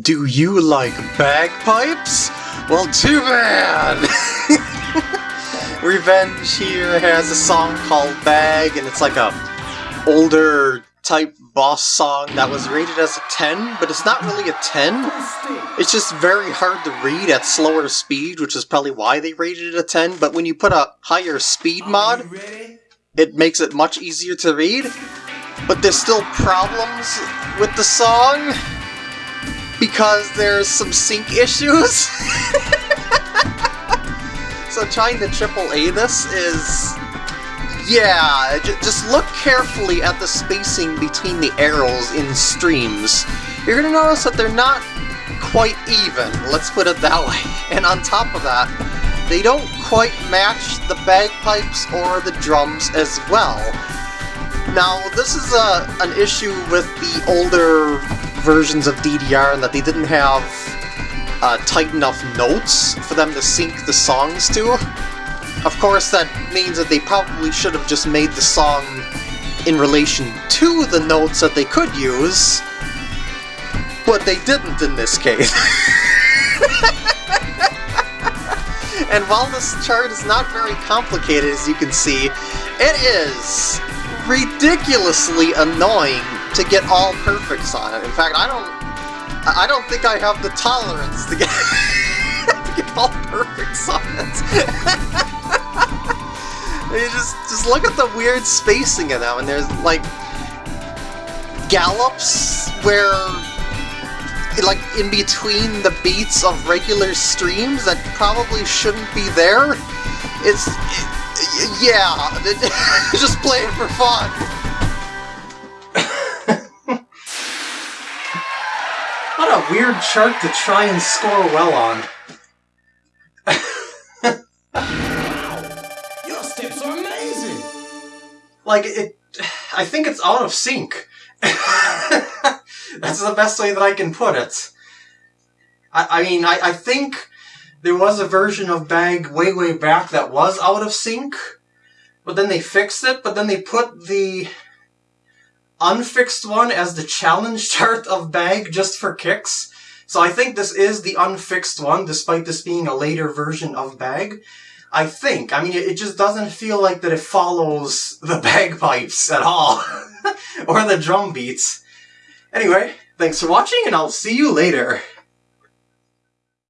Do you like bagpipes? Well, too bad! RevenG here has a song called Bag, and it's like a older type boss song that was rated as a 10, but it's not really a 10. It's just very hard to read at slower speed, which is probably why they rated it a 10, but when you put a higher speed mod, it makes it much easier to read. But there's still problems with the song because there's some sync issues. so trying to triple A this is yeah, just look carefully at the spacing between the arrows in streams. You're gonna notice that they're not quite even, let's put it that way. And on top of that, they don't quite match the bagpipes or the drums as well. Now, this is a, an issue with the older versions of DDR and that they didn't have uh, tight enough notes for them to sync the songs to. Of course, that means that they probably should have just made the song in relation to the notes that they could use, but they didn't in this case. and while this chart is not very complicated, as you can see, it is ridiculously annoying to get all perfects on it. In fact, I don't I don't think I have the tolerance to get, to get all perfects on it. You just just look at the weird spacing of them, and there's like gallops where like in between the beats of regular streams that probably shouldn't be there. It's it, yeah, just play it for fun. A weird chart to try and score well on. Your steps are amazing! like it I think it's out of sync. That's the best way that I can put it. I, I mean, I, I think there was a version of Bag way, way back that was out of sync, but then they fixed it, but then they put the unfixed one as the challenge chart of Bag just for kicks. So I think this is the unfixed one, despite this being a later version of Bag. I think. I mean, it just doesn't feel like that it follows the bagpipes at all. or the drum beats. Anyway, thanks for watching and I'll see you later.